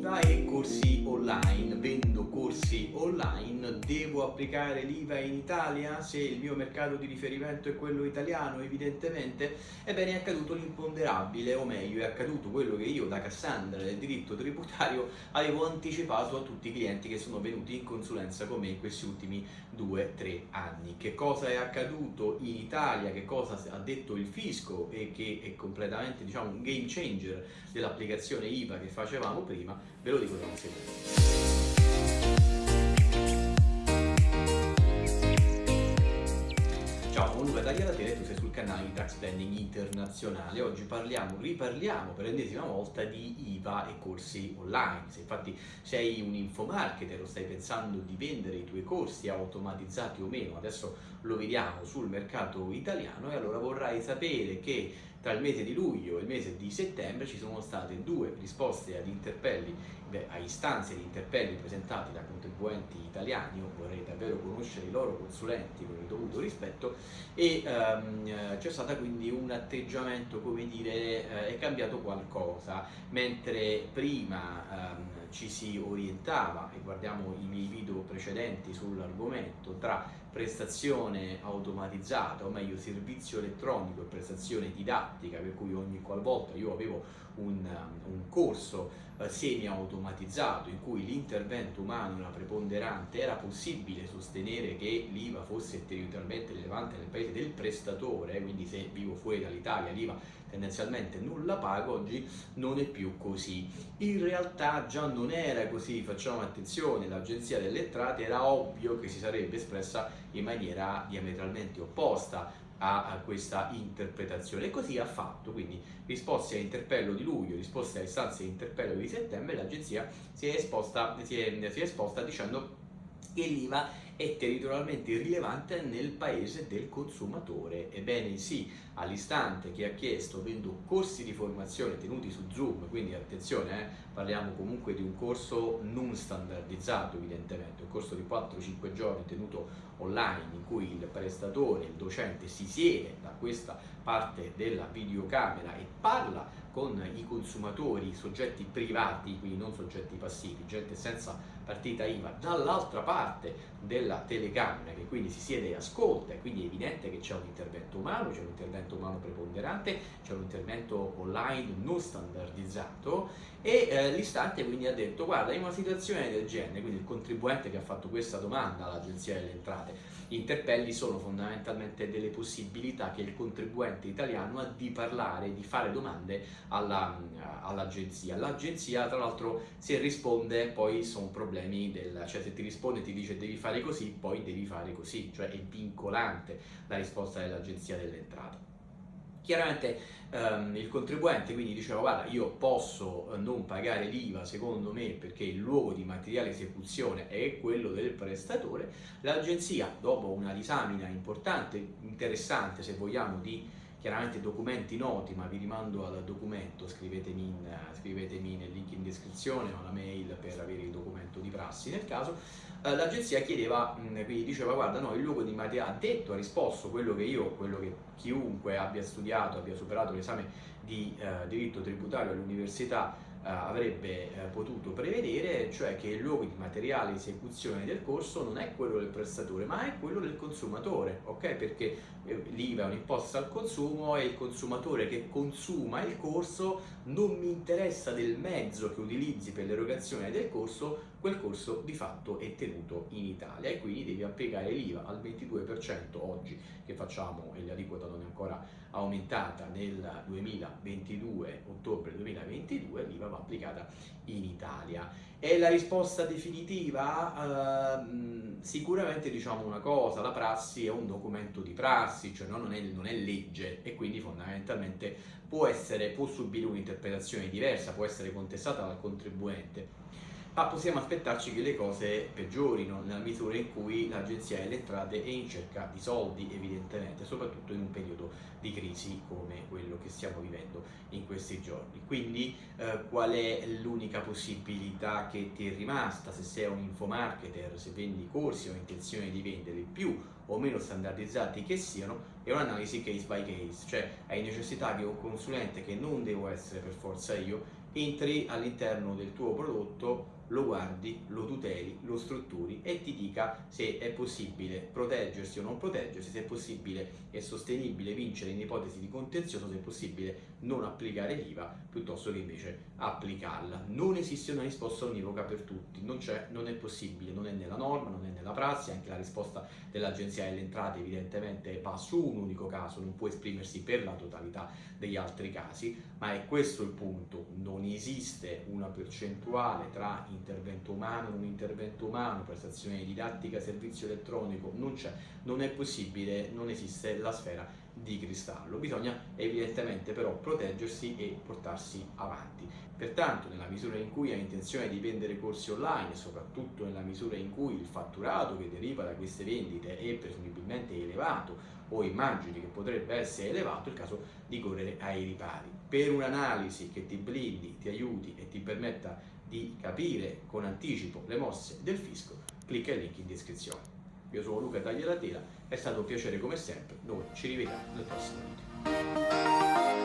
IVA e corsi online, vendo corsi online, devo applicare l'IVA in Italia se il mio mercato di riferimento è quello italiano evidentemente? Ebbene è accaduto l'imponderabile, o meglio è accaduto quello che io da Cassandra del diritto tributario avevo anticipato a tutti i clienti che sono venuti in consulenza con me in questi ultimi 2-3 anni. Che cosa è accaduto in Italia, che cosa ha detto il fisco e che è completamente diciamo un game changer dell'applicazione IVA che facevamo prima, ve lo dico da secondo. Ciao, sono Luca Tagliatele e tu sei sul canale di Tax Planning Internazionale. Oggi parliamo, riparliamo per l'ennesima volta di IVA e corsi online. Se infatti sei un infomarketer o stai pensando di vendere i tuoi corsi automatizzati o meno, adesso lo vediamo sul mercato italiano e allora vorrai sapere che tra il mese di luglio e il mese di settembre ci sono state due risposte ad interpelli, beh, a istanze di interpelli presentati da contribuenti italiani, io vorrei davvero conoscere i loro consulenti con il dovuto rispetto e um, c'è stato quindi un atteggiamento, come dire, eh, è cambiato qualcosa, mentre prima um, ci si orientava, e guardiamo i miei video precedenti sull'argomento, tra prestazione automatizzata, o meglio servizio elettronico e prestazione didattica, per cui ogni qualvolta io avevo un, un corso eh, semi-automatizzato in cui l'intervento umano era preponderante, era possibile sostenere che l'IVA fosse territorialmente rilevante nel paese del prestatore, quindi se vivo fuori dall'Italia l'IVA tendenzialmente nulla pago, oggi non è più così. In realtà già non era così, facciamo attenzione, l'Agenzia delle Entrate era ovvio che si sarebbe espressa in maniera diametralmente opposta a, questa interpretazione. E così ha fatto, quindi risposte a interpello di luglio, risposte a istanze di interpello di settembre, l'agenzia si è esposta, si si è esposta dicendo che l'IVA è territorialmente rilevante nel paese del consumatore. Ebbene sì, all'istante che ha chiesto vendo corsi di formazione tenuti su Zoom, quindi attenzione, eh, parliamo comunque di un corso non standardizzato evidentemente, un corso di 4-5 giorni tenuto online in cui il prestatore, il docente si siede da questa parte della videocamera e parla con i consumatori, soggetti privati, quindi non soggetti passivi, gente senza partita IVA, dall'altra parte della telecamera che quindi si siede e ascolta e quindi è evidente che c'è un intervento umano, c'è un intervento umano preponderante, c'è un intervento online non standardizzato e eh, l'istante quindi ha detto guarda in una situazione del genere, quindi il contribuente che ha fatto questa domanda all'Agenzia delle Entrate, gli interpelli sono fondamentalmente delle possibilità che il contribuente italiano ha di parlare, di fare domande all'agenzia. All L'agenzia tra l'altro se risponde poi sono problemi del, cioè se ti risponde ti dice devi fare così, poi devi fare così, cioè è vincolante la risposta dell'agenzia delle entrate. Chiaramente ehm, il contribuente quindi diceva guarda io posso eh, non pagare l'IVA secondo me perché il luogo di materiale esecuzione è quello del prestatore, l'agenzia dopo una disamina importante, interessante se vogliamo di chiaramente documenti noti, ma vi rimando al documento, scrivetemi, in, scrivetemi nel link in descrizione o la mail per avere il documento di prassi. Nel caso, eh, l'agenzia chiedeva, quindi diceva guarda no, il luogo di materiale ha detto, ha risposto quello che io, quello che chiunque abbia studiato, abbia superato l'esame di eh, diritto tributario all'università avrebbe eh, potuto prevedere, cioè che il luogo di materiale esecuzione del corso non è quello del prestatore, ma è quello del consumatore, ok? Perché eh, l'IVA è un'imposta al consumo e il consumatore che consuma il corso non mi interessa del mezzo che utilizzi per l'erogazione del corso, quel corso di fatto è tenuto in Italia e quindi devi applicare l'IVA al 22% oggi che facciamo e l'aliquota non è ancora aumentata nel 2022, ottobre 2022, l'IVA va applicata in Italia. È la risposta definitiva? Uh, sicuramente diciamo una cosa, la prassi è un documento di prassi, cioè non è, non è legge e quindi fondamentalmente può, essere, può subire un'interpretazione diversa, può essere contestata dal contribuente ma possiamo aspettarci che le cose peggiorino nella misura in cui l'agenzia delle entrate è in cerca di soldi evidentemente, soprattutto in un periodo di crisi come quello che stiamo vivendo in questi giorni. Quindi eh, qual è l'unica possibilità che ti è rimasta se sei un infomarketer, se vendi corsi o intenzione di vendere più o meno standardizzati che siano, è un'analisi case by case, cioè hai necessità che un consulente che non devo essere per forza io entri all'interno del tuo prodotto lo guardi, lo tuteli, lo strutturi e ti dica se è possibile proteggersi o non proteggersi, se è possibile e sostenibile vincere in ipotesi di contenzioso, se è possibile non applicare l'IVA piuttosto che invece applicarla. Non esiste una risposta univoca per tutti, non, non è possibile, non è nella norma, non è nella prassi, anche la risposta dell'Agenzia delle Entrate evidentemente va su un unico caso, non può esprimersi per la totalità degli altri casi, ma è questo il punto, non esiste una percentuale tra intervento umano, non intervento umano, prestazione didattica, servizio elettronico, non c'è, non è possibile, non esiste la sfera di cristallo. Bisogna evidentemente però proteggersi e portarsi avanti. Pertanto nella misura in cui hai intenzione di vendere corsi online soprattutto nella misura in cui il fatturato che deriva da queste vendite è presumibilmente elevato o immagini che potrebbe essere elevato, è il caso di correre ai ripari. Per un'analisi che ti blindi, ti aiuti e ti permetta di capire con anticipo le mosse del fisco, clicca il link in descrizione. Io sono Luca Tagliatela, è stato un piacere come sempre, noi ci rivediamo nel prossimo video.